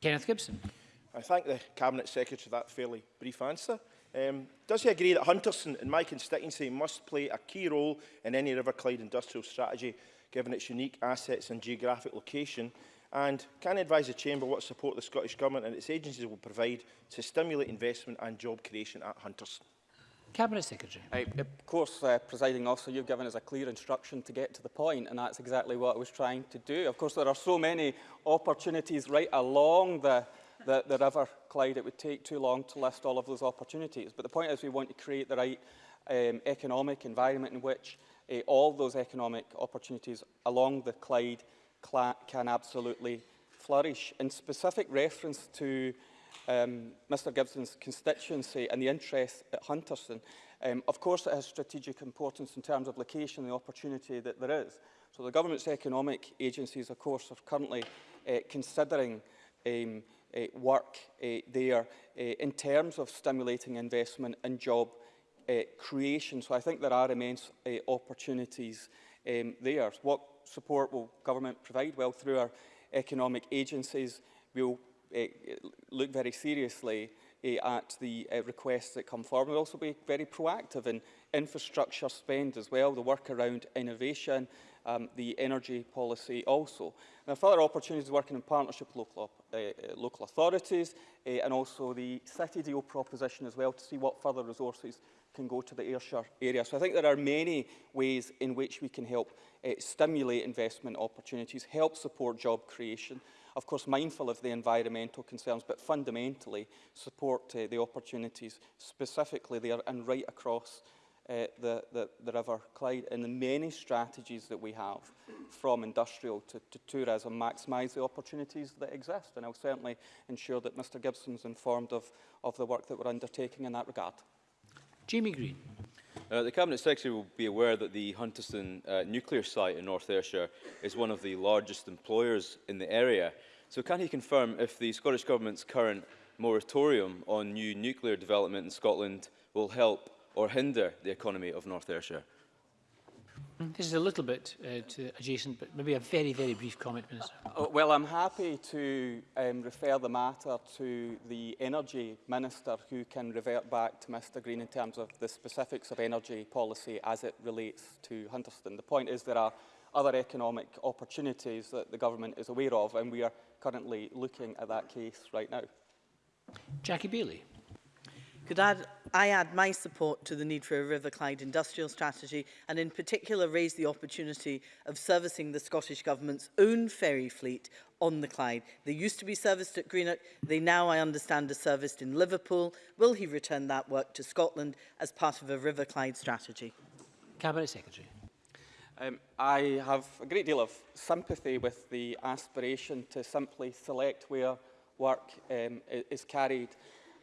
Kenneth Gibson. I thank the Cabinet Secretary for that fairly brief answer. Um, does he agree that Hunterston in my constituency must play a key role in any River Clyde industrial strategy, given its unique assets and geographic location? And can he advise the Chamber what support the Scottish Government and its agencies will provide to stimulate investment and job creation at Hunterston? Cabinet Secretary. I, of course, uh, presiding officer, you've given us a clear instruction to get to the point, and that's exactly what I was trying to do. Of course, there are so many opportunities right along the the, the river, Clyde. It would take too long to list all of those opportunities. But the point is we want to create the right um, economic environment in which uh, all those economic opportunities along the Clyde can absolutely flourish. In specific reference to um, Mr Gibson's constituency and the interest at Hunterston, um, of course it has strategic importance in terms of location and the opportunity that there is. So the government's economic agencies, of course, are currently uh, considering um, uh, work uh, there uh, in terms of stimulating investment and job creation. So I think there are immense opportunities um, there. What support will government provide? Well, through our economic agencies, we'll look very seriously at the uh, requests that come forward. We'll also be very proactive in infrastructure spend as well, the work around innovation, um, the energy policy also. Now, further opportunities working in partnership with local, uh, local authorities uh, and also the city deal proposition as well to see what further resources can go to the Ayrshire area. So I think there are many ways in which we can help uh, stimulate investment opportunities, help support job creation, of course mindful of the environmental concerns, but fundamentally support uh, the opportunities specifically there and right across uh, the, the, the River Clyde and the many strategies that we have from industrial to, to tourism maximise the opportunities that exist. And I'll certainly ensure that Mr Gibson's informed of, of the work that we're undertaking in that regard. Jamie Green. Uh, the Cabinet Secretary will be aware that the Hunterston uh, nuclear site in North Ayrshire is one of the largest employers in the area. So can he confirm if the Scottish Government's current moratorium on new nuclear development in Scotland will help or hinder the economy of North Ayrshire? This is a little bit uh, adjacent, but maybe a very, very brief comment, Minister. Uh, well, I'm happy to um, refer the matter to the Energy Minister, who can revert back to Mr Green in terms of the specifics of energy policy as it relates to Hunterston. The point is there are other economic opportunities that the government is aware of, and we are currently looking at that case right now. Jackie Bailey. Could I add I add my support to the need for a River Clyde industrial strategy and in particular raise the opportunity of servicing the Scottish Government's own ferry fleet on the Clyde. They used to be serviced at Greenock, they now, I understand, are serviced in Liverpool. Will he return that work to Scotland as part of a River Clyde strategy? Cabinet Secretary. Um, I have a great deal of sympathy with the aspiration to simply select where work um, is carried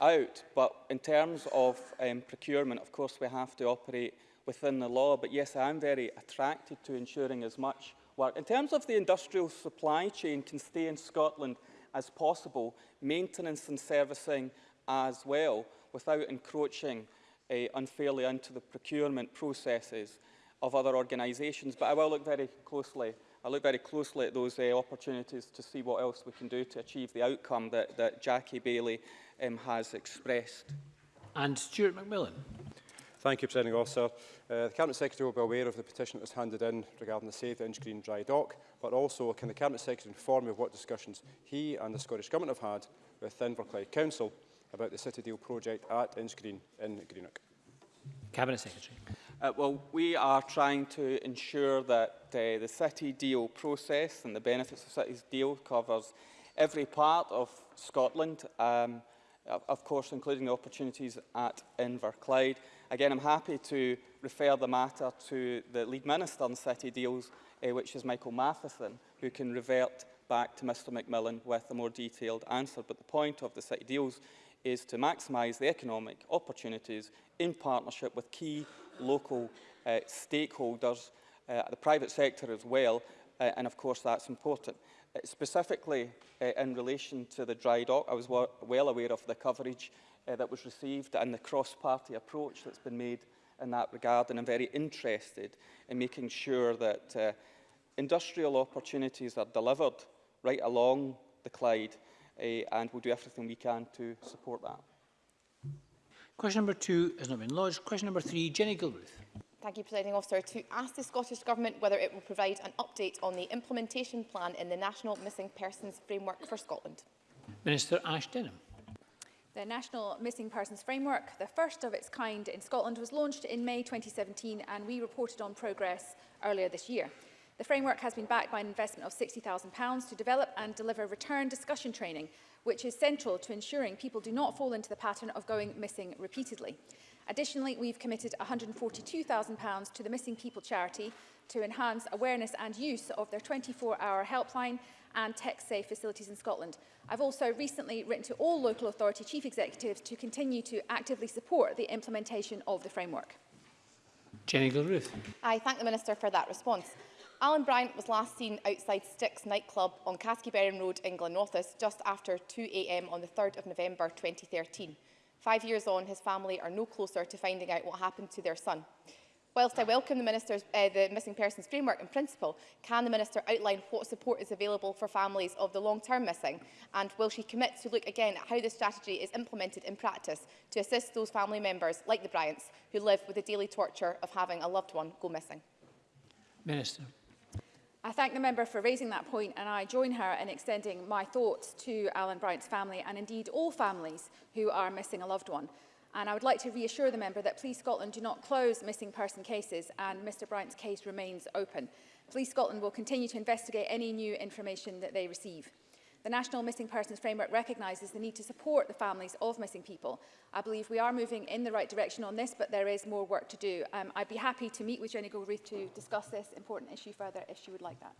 out. But in terms of um, procurement, of course, we have to operate within the law. But yes, I'm very attracted to ensuring as much work. In terms of the industrial supply chain can stay in Scotland as possible, maintenance and servicing as well, without encroaching uh, unfairly into the procurement processes of other organisations. But I will look very closely I look very closely at those uh, opportunities to see what else we can do to achieve the outcome that, that Jackie Bailey um, has expressed. And Stuart McMillan. Thank you, Presiding Officer. Uh, the Cabinet Secretary will be aware of the petition that was handed in regarding the Save the Inch Green dry dock, but also can the Cabinet Secretary inform me of what discussions he and the Scottish Government have had with Inverclyde Council about the City Deal project at Inch Green in Greenock? Cabinet Secretary. Uh, well, we are trying to ensure that uh, the City Deal process and the benefits of Cities Deal covers every part of Scotland. Um, of course including the opportunities at Inverclyde. Again, I'm happy to refer the matter to the lead minister on city deals, uh, which is Michael Matheson, who can revert back to Mr McMillan with a more detailed answer. But the point of the city deals is to maximise the economic opportunities in partnership with key local uh, stakeholders, uh, the private sector as well, uh, and of course that's important. Uh, specifically uh, in relation to the dry dock, I was well aware of the coverage uh, that was received and the cross-party approach that's been made in that regard, and I'm very interested in making sure that uh, industrial opportunities are delivered right along the Clyde, uh, and we'll do everything we can to support that. Question number two has not been lodged. Question number three, Jenny Gilruth. Thank you, Presiding Officer. To ask the Scottish Government whether it will provide an update on the implementation plan in the National Missing Persons Framework for Scotland. Minister Ash Denham. The National Missing Persons Framework, the first of its kind in Scotland, was launched in May 2017 and we reported on progress earlier this year. The framework has been backed by an investment of £60,000 to develop and deliver return discussion training, which is central to ensuring people do not fall into the pattern of going missing repeatedly. Additionally, we've committed £142,000 to the Missing People charity to enhance awareness and use of their 24-hour helpline and tech-safe facilities in Scotland. I've also recently written to all local authority chief executives to continue to actively support the implementation of the framework. Jenny Gilruth. I thank the Minister for that response. Alan Bryant was last seen outside Sticks nightclub on Caskeberrin Road in Glenorthus just after 2am on the 3rd of November 2013. Five years on, his family are no closer to finding out what happened to their son. Whilst I welcome the, minister's, uh, the missing persons framework in principle, can the Minister outline what support is available for families of the long-term missing? And will she commit to look again at how this strategy is implemented in practice to assist those family members, like the Bryants, who live with the daily torture of having a loved one go missing? Minister. I thank the member for raising that point and I join her in extending my thoughts to Alan Bryant's family and indeed all families who are missing a loved one. And I would like to reassure the member that Police Scotland do not close missing person cases and Mr Bryant's case remains open. Police Scotland will continue to investigate any new information that they receive. The National Missing Persons Framework recognises the need to support the families of missing people. I believe we are moving in the right direction on this, but there is more work to do. Um, I'd be happy to meet with Jenny Galruth to discuss this important issue further if she would like that.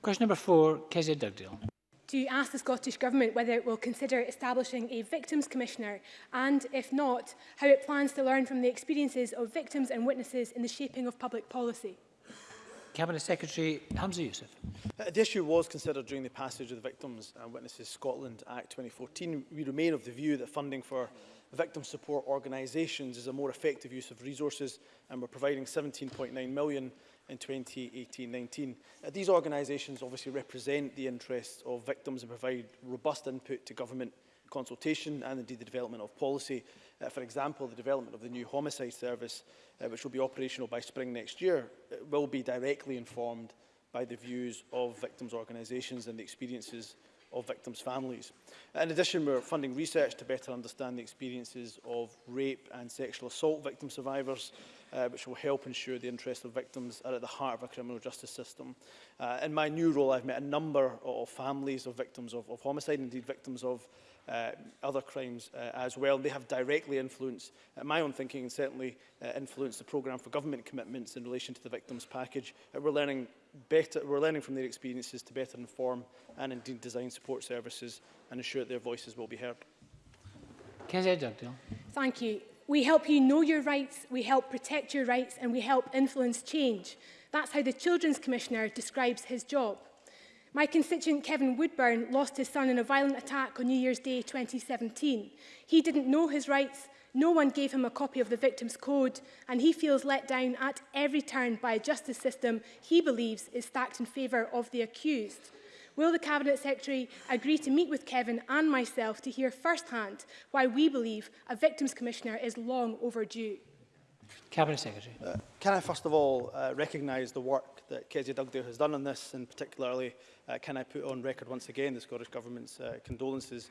Question number four, Kezia Dugdale. To ask the Scottish Government whether it will consider establishing a Victims Commissioner and, if not, how it plans to learn from the experiences of victims and witnesses in the shaping of public policy. Cabinet Secretary Hamza Youssef. Uh, the issue was considered during the passage of the Victims and Witnesses Scotland Act 2014. We remain of the view that funding for victim support organisations is a more effective use of resources and we're providing 17.9 million in 2018-19. Uh, these organisations obviously represent the interests of victims and provide robust input to government consultation and indeed the development of policy. Uh, for example, the development of the new homicide service, uh, which will be operational by spring next year, uh, will be directly informed by the views of victims' organisations and the experiences of victims' families. In addition, we're funding research to better understand the experiences of rape and sexual assault victim survivors, uh, which will help ensure the interests of victims are at the heart of our criminal justice system. Uh, in my new role, I've met a number of families of victims of, of homicide, indeed victims of uh, other crimes uh, as well. They have directly influenced uh, my own thinking and certainly uh, influenced the programme for government commitments in relation to the victims package. Uh, we're learning better, we're learning from their experiences to better inform and indeed design support services and ensure that their voices will be heard. Kezia Dugdale. Thank you. We help you know your rights, we help protect your rights and we help influence change. That's how the Children's Commissioner describes his job. My constituent Kevin Woodburn lost his son in a violent attack on New Year's Day 2017. He didn't know his rights, no one gave him a copy of the Victims Code, and he feels let down at every turn by a justice system he believes is stacked in favour of the accused. Will the Cabinet Secretary agree to meet with Kevin and myself to hear firsthand why we believe a Victims Commissioner is long overdue? Cabinet Secretary. Uh, can I first of all uh, recognise the work that Kezia Dugdale has done on this, and particularly uh, can I put on record once again the Scottish Government's uh, condolences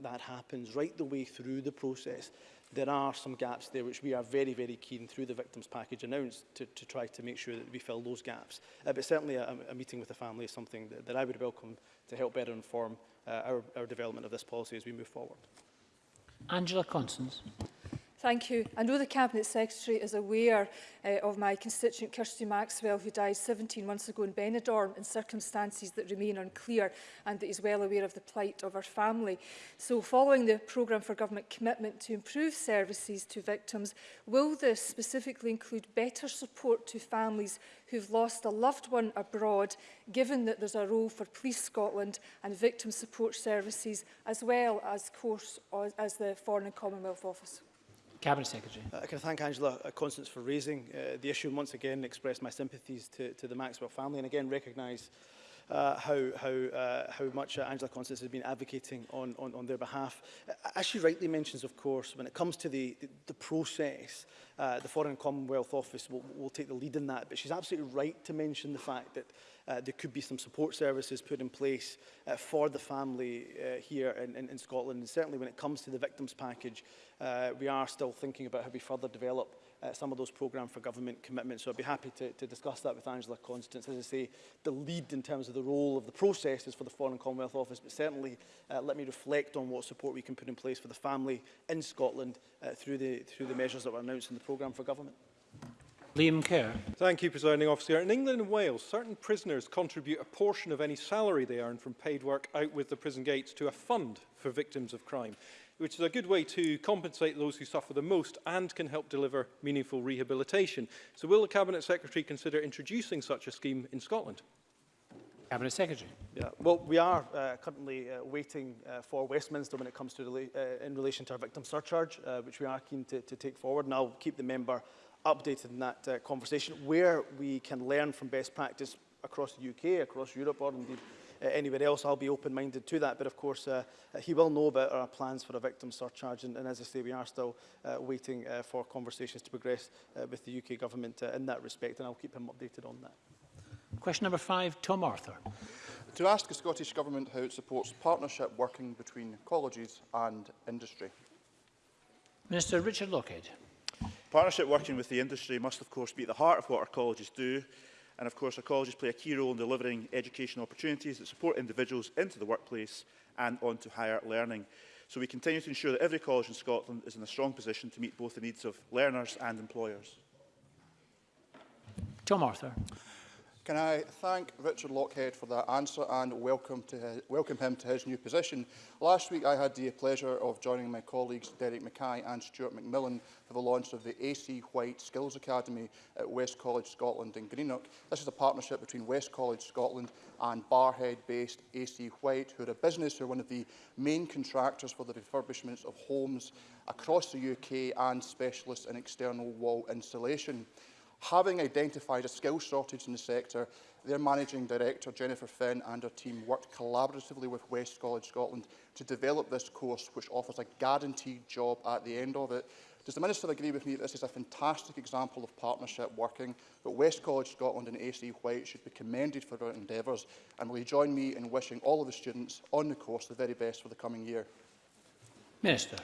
that happens, right the way through the process, there are some gaps there which we are very, very keen through the victims package announced to, to try to make sure that we fill those gaps. Uh, but certainly a, a meeting with the family is something that, that I would welcome to help better inform uh, our, our development of this policy as we move forward. Angela Constance. Thank you. I know the Cabinet Secretary is aware uh, of my constituent Kirsty Maxwell who died 17 months ago in Benidorm in circumstances that remain unclear and that is well aware of the plight of her family. So following the programme for government commitment to improve services to victims, will this specifically include better support to families who've lost a loved one abroad given that there's a role for Police Scotland and victim support services as well as course as the Foreign and Commonwealth Office? Cabinet Secretary. Uh, can I thank Angela Constance for raising uh, the issue and once again express my sympathies to, to the Maxwell family and again recognise uh, how, how, uh, how much uh, Angela Constance has been advocating on, on, on their behalf. Uh, as she rightly mentions, of course, when it comes to the, the, the process, uh, the Foreign Commonwealth Office will, will take the lead in that, but she's absolutely right to mention the fact that uh, there could be some support services put in place uh, for the family uh, here in, in, in Scotland. And certainly when it comes to the victims package, uh, we are still thinking about how we further develop uh, some of those programme for government commitments. So I'd be happy to, to discuss that with Angela Constance. As I say, the lead in terms of the role of the process is for the Foreign Commonwealth Office, but certainly uh, let me reflect on what support we can put in place for the family in Scotland uh, through, the, through the measures that were announced in the programme for government. Liam Kerr. Thank you, Presiding Officer. In England and Wales, certain prisoners contribute a portion of any salary they earn from paid work out with the prison gates to a fund for victims of crime, which is a good way to compensate those who suffer the most and can help deliver meaningful rehabilitation. So will the Cabinet Secretary consider introducing such a scheme in Scotland? Cabinet Secretary. Yeah. Well, we are uh, currently uh, waiting uh, for Westminster when it comes to rela uh, in relation to our victim surcharge, uh, which we are keen to, to, take forward, and I'll keep the member updated in that uh, conversation. Where we can learn from best practice across the UK, across Europe, or indeed anywhere else, I'll be open-minded to that. But of course, he will know about our plans for a victim surcharge, and, and as I say, we are still waiting for conversations to progress with the UK government in that respect, and I'll keep him updated on that. Question number five, Tom Arthur. To ask the Scottish Government how it supports partnership working between colleges and industry. Minister Richard Lockhead. Partnership working with the industry must of course be at the heart of what our colleges do and of course our colleges play a key role in delivering educational opportunities that support individuals into the workplace and onto higher learning. So we continue to ensure that every college in Scotland is in a strong position to meet both the needs of learners and employers. Tom Arthur. Can I thank Richard Lockhead for that answer and welcome, to his, welcome him to his new position. Last week I had the pleasure of joining my colleagues Derek Mackay and Stuart McMillan for the launch of the AC White Skills Academy at West College Scotland in Greenock. This is a partnership between West College Scotland and Barhead-based AC White, who are a business who are one of the main contractors for the refurbishments of homes across the UK and specialists in external wall insulation. Having identified a skill shortage in the sector, their Managing Director, Jennifer Finn, and her team worked collaboratively with West College Scotland to develop this course, which offers a guaranteed job at the end of it. Does the Minister agree with me that this is a fantastic example of partnership working, that West College Scotland and AC White should be commended for their endeavours, and will you join me in wishing all of the students on the course the very best for the coming year? Minister.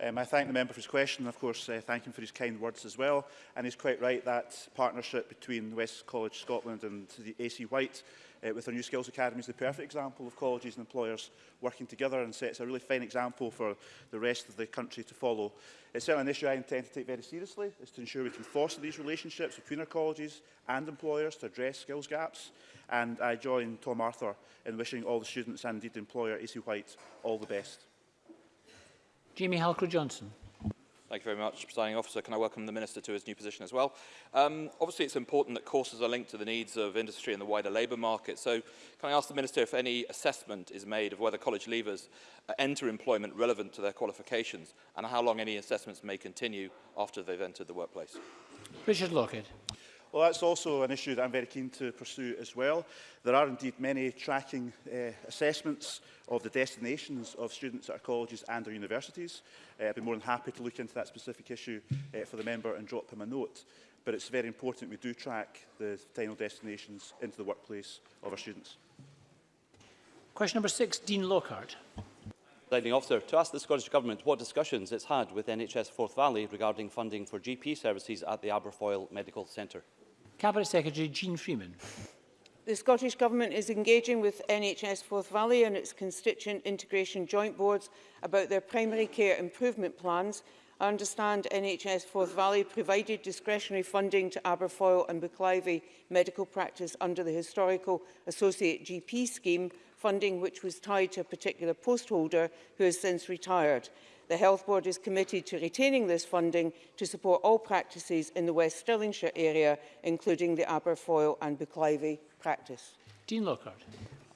Um, I thank the member for his question and, of course, uh, thank him for his kind words as well. And he's quite right that partnership between West College Scotland and the AC White uh, with our new skills academy is the perfect example of colleges and employers working together and sets a really fine example for the rest of the country to follow. It's certainly an issue I intend to take very seriously, is to ensure we can foster these relationships between our colleges and employers to address skills gaps. And I join Tom Arthur in wishing all the students and indeed the employer, AC White, all the best. Jamie Halcrow johnson Thank you very much, Presiding Officer. Can I welcome the Minister to his new position as well? Um, obviously, it's important that courses are linked to the needs of industry and the wider labour market. So can I ask the Minister if any assessment is made of whether college leavers enter employment relevant to their qualifications and how long any assessments may continue after they've entered the workplace? Richard Lockett. Well, that's also an issue that I'm very keen to pursue as well. There are indeed many tracking uh, assessments of the destinations of students at our colleges and our universities. Uh, I'd be more than happy to look into that specific issue uh, for the member and drop him a note. But it's very important we do track the final destinations into the workplace of our students. Question number six, Dean Lockhart. Presiding officer, to ask the Scottish Government what discussions it's had with NHS Forth Valley regarding funding for GP services at the Aberfoyle Medical Centre. Cabinet Secretary Jean Freeman. The Scottish Government is engaging with NHS Forth Valley and its constituent integration joint boards about their primary care improvement plans. I understand NHS Forth Valley provided discretionary funding to Aberfoyle and Bucclivey medical practice under the historical Associate GP scheme, funding which was tied to a particular postholder who has since retired. The Health Board is committed to retaining this funding to support all practices in the West Stirlingshire area, including the Aberfoyle and Bucclivie practice. Dean Lockhart.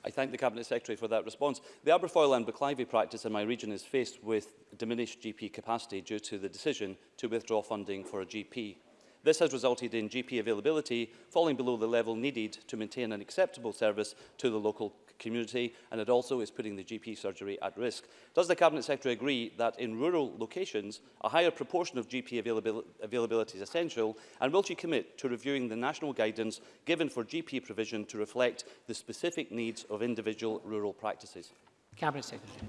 I thank the Cabinet Secretary for that response. The Aberfoyle and Bucclivie practice in my region is faced with diminished GP capacity due to the decision to withdraw funding for a GP This has resulted in GP availability falling below the level needed to maintain an acceptable service to the local community and it also is putting the GP surgery at risk. Does the Cabinet Secretary agree that in rural locations a higher proportion of GP availabil availability is essential and will she commit to reviewing the national guidance given for GP provision to reflect the specific needs of individual rural practices? Cabinet Secretary.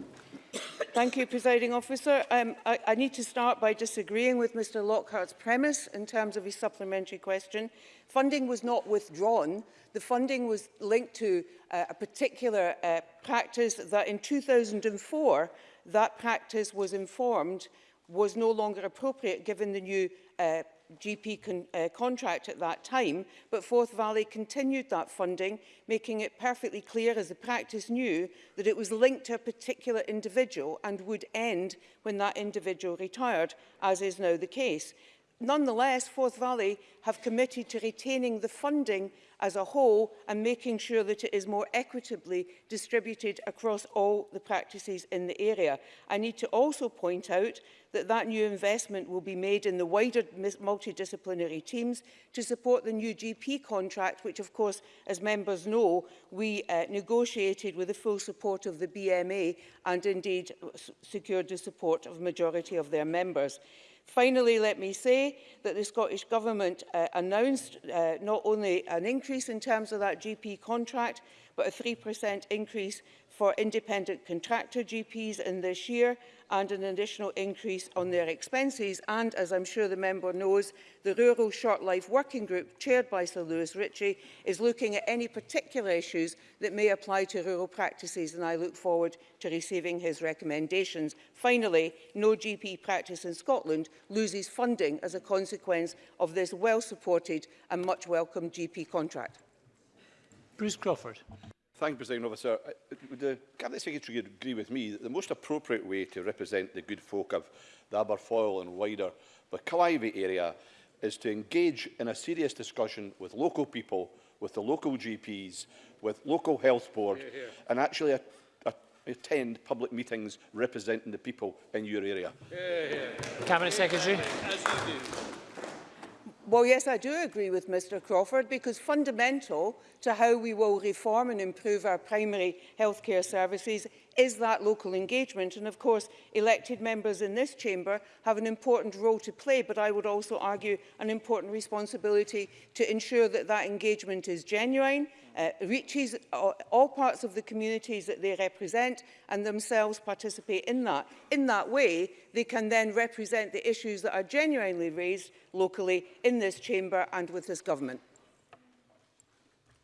Thank you, Presiding Officer. Um, I, I need to start by disagreeing with Mr Lockhart's premise in terms of his supplementary question. Funding was not withdrawn. The funding was linked to uh, a particular uh, practice that in 2004, that practice was informed was no longer appropriate given the new uh, GP con uh, contract at that time, but Forth Valley continued that funding, making it perfectly clear, as the practice knew, that it was linked to a particular individual and would end when that individual retired, as is now the case nonetheless, Forth Valley have committed to retaining the funding as a whole and making sure that it is more equitably distributed across all the practices in the area. I need to also point out that that new investment will be made in the wider multidisciplinary teams to support the new GP contract, which of course, as members know, we uh, negotiated with the full support of the BMA and indeed secured the support of majority of their members. Finally, let me say that the Scottish Government uh, announced uh, not only an increase in terms of that GP contract, but a 3% increase for independent contractor GPs in this year and an additional increase on their expenses. And as I'm sure the member knows, the Rural Short Life Working Group, chaired by Sir Lewis Ritchie, is looking at any particular issues that may apply to rural practices, and I look forward to receiving his recommendations. Finally, no GP practice in Scotland loses funding as a consequence of this well-supported and much welcomed GP contract. Bruce Crawford. Thank you, President Officer. Uh, would the Cabinet Secretary agree with me that the most appropriate way to represent the good folk of the Aberfoyle and wider Bacalivy area is to engage in a serious discussion with local people, with the local GPs, with local health board, here, here. and actually a, a, attend public meetings representing the people in your area? Here, here. Cabinet Secretary. As you do. Well, yes, I do agree with Mr Crawford because fundamental to how we will reform and improve our primary healthcare services is that local engagement. And of course, elected members in this chamber have an important role to play, but I would also argue an important responsibility to ensure that that engagement is genuine, uh, reaches all, parts of the communities that they represent and themselves participate in that. In that way, they can then represent the issues that are genuinely raised locally in this chamber and with this government.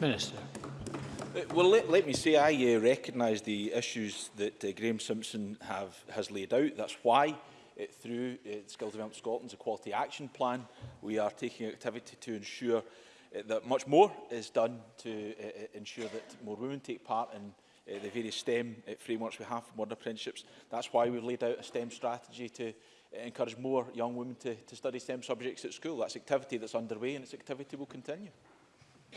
Minister. Uh, well, let, let me say I uh, recognise the issues that uh, Graeme Simpson have, has laid out. That's why uh, through uh, Skills Development Scotland's Equality Action Plan. We are taking activity to ensure uh, that much more is done to uh, uh ensure that more women take part in uh, the various STEM uh, frameworks we have for modern apprenticeships. That's why we've laid out a STEM strategy to uh, encourage more young women to, to study STEM subjects at school. That's activity that's underway and its activity will continue.